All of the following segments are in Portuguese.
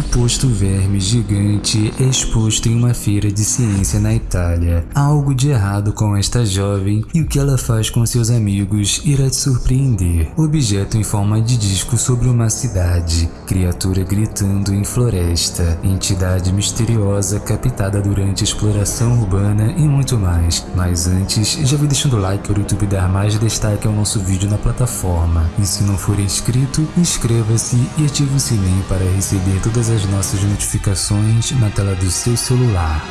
suposto verme gigante exposto em uma feira de ciência na Itália. Há algo de errado com esta jovem e o que ela faz com seus amigos irá te surpreender. Objeto em forma de disco sobre uma cidade, criatura gritando em floresta, entidade misteriosa captada durante exploração urbana e muito mais. Mas antes, já vem deixando o like para o YouTube dar mais destaque ao nosso vídeo na plataforma. E se não for inscrito, inscreva-se e ative o sininho para receber todas as nossas notificações na tela do seu celular.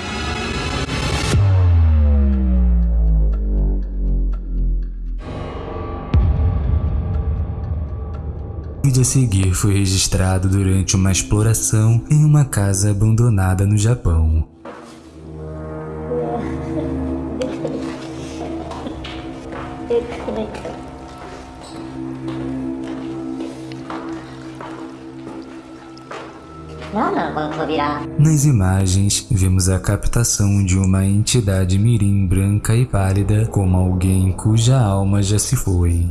O vídeo a seguir foi registrado durante uma exploração em uma casa abandonada no Japão. Nas imagens, vemos a captação de uma entidade mirim branca e pálida como alguém cuja alma já se foi.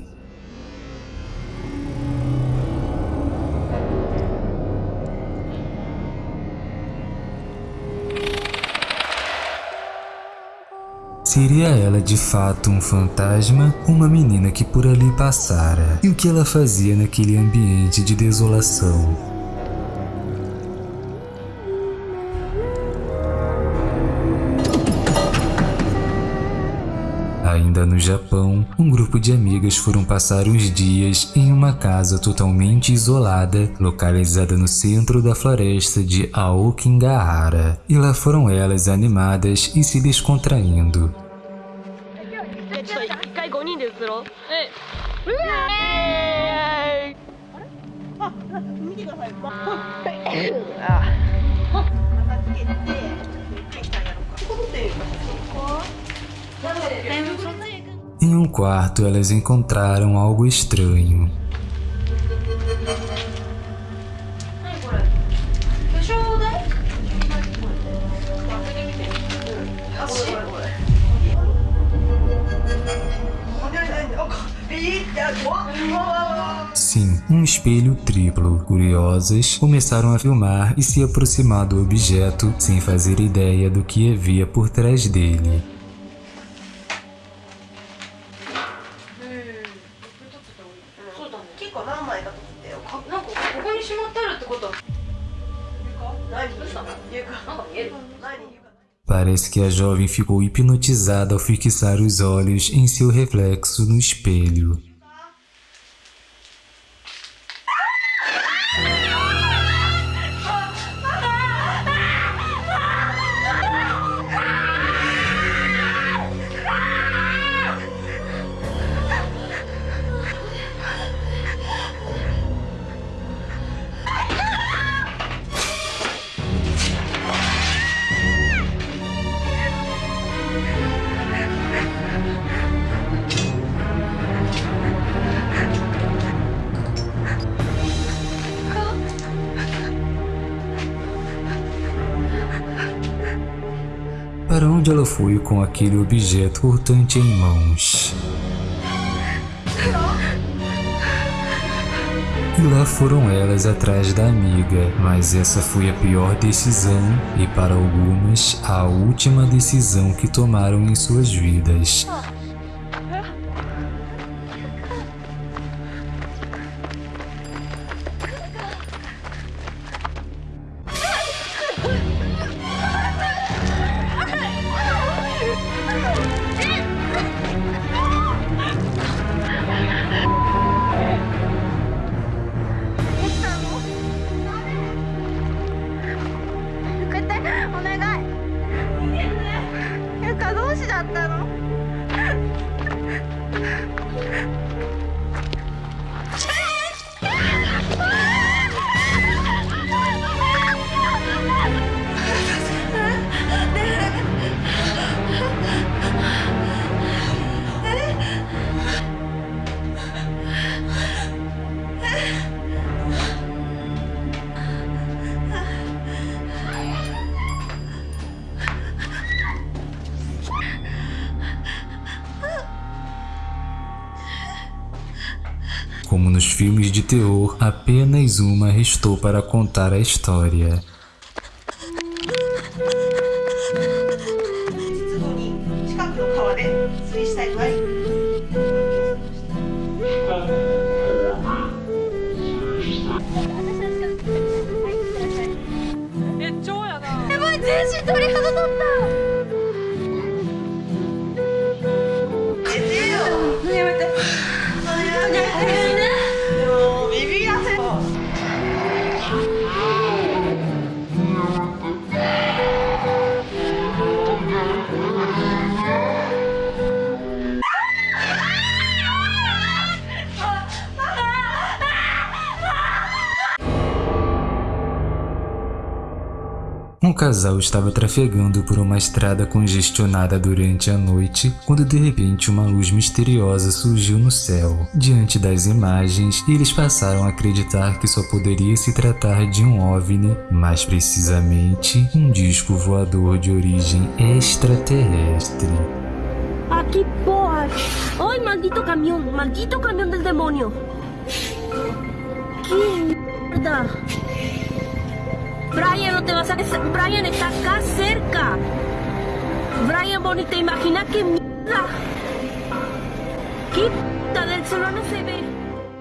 Seria ela de fato um fantasma uma menina que por ali passara? E o que ela fazia naquele ambiente de desolação? No Japão, um grupo de amigas foram passar uns dias em uma casa totalmente isolada, localizada no centro da floresta de Aokigahara. E lá foram elas animadas e se descontraindo. Em um quarto, elas encontraram algo estranho. Sim, um espelho triplo. Curiosas, começaram a filmar e se aproximar do objeto sem fazer ideia do que havia por trás dele. Parece que a jovem ficou hipnotizada ao fixar os olhos em seu reflexo no espelho. Onde ela foi com aquele objeto cortante em mãos? E lá foram elas atrás da amiga, mas essa foi a pior decisão e para algumas a última decisão que tomaram em suas vidas. だったの como nos filmes de terror, apenas uma restou para contar a história. 出後に近くの川で釣りしたい具合え超やなやばい全身鳥肌立った casal estava trafegando por uma estrada congestionada durante a noite, quando de repente uma luz misteriosa surgiu no céu. Diante das imagens, eles passaram a acreditar que só poderia se tratar de um OVNI, mais precisamente, um disco voador de origem extraterrestre. Ah, que porra! ¡Ay, maldito camión! ¡Maldito camión del demonio! ¡Qué mierda! Brian, no te vas a... Brian está acá cerca. Brian, Bonnie, ¿te imaginas qué mierda? ¿Qué puta del celular se?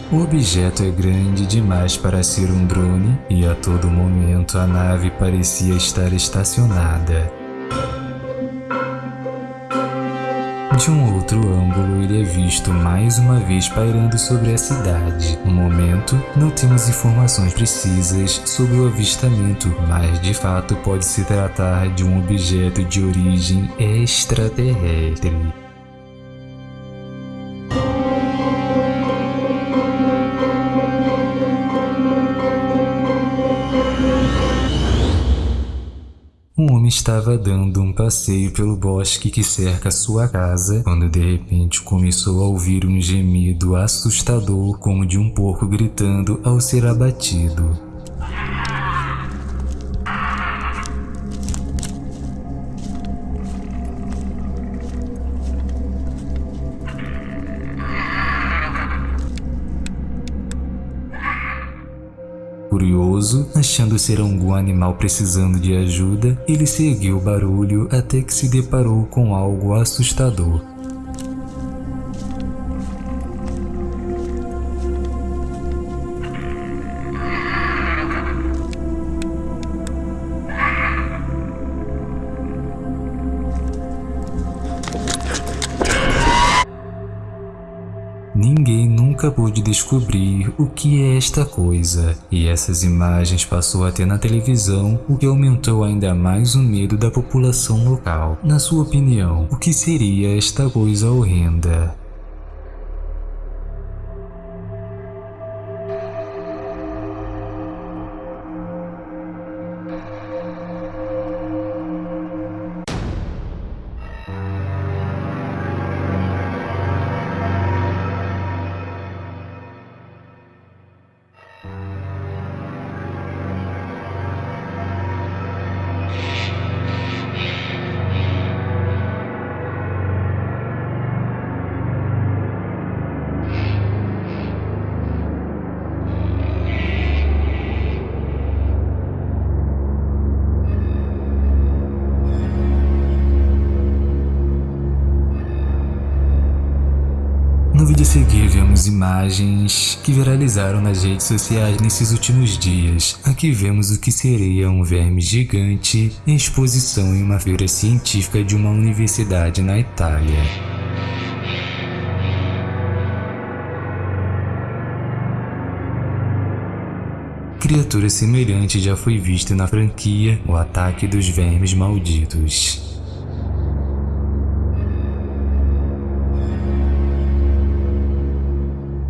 O objeto é grande demais para ser um drone e a todo momento a nave parecia estar estacionada. De um outro ângulo, ele é visto mais uma vez pairando sobre a cidade. No momento, não temos informações precisas sobre o avistamento, mas de fato pode se tratar de um objeto de origem extraterrestre. Um homem estava dando um passeio pelo bosque que cerca sua casa, quando de repente começou a ouvir um gemido assustador como de um porco gritando ao ser abatido. Curioso, achando ser algum animal precisando de ajuda, ele seguiu o barulho até que se deparou com algo assustador. Nunca pôde descobrir o que é esta coisa, e essas imagens passou a ter na televisão, o que aumentou ainda mais o medo da população local. Na sua opinião, o que seria esta coisa horrenda? Vídeo a seguir vemos imagens que viralizaram nas redes sociais nesses últimos dias. Aqui vemos o que seria um verme gigante em exposição em uma feira científica de uma universidade na Itália. Criatura semelhante já foi vista na franquia O Ataque dos Vermes Malditos.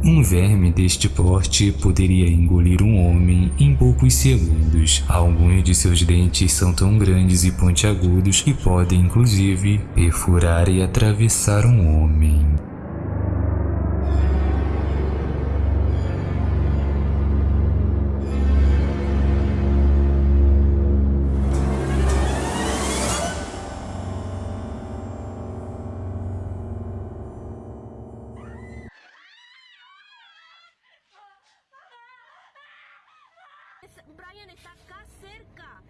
Um verme deste porte poderia engolir um homem em poucos segundos. Alguns de seus dentes são tão grandes e pontiagudos que podem inclusive perfurar e atravessar um homem. Brian está acá cerca.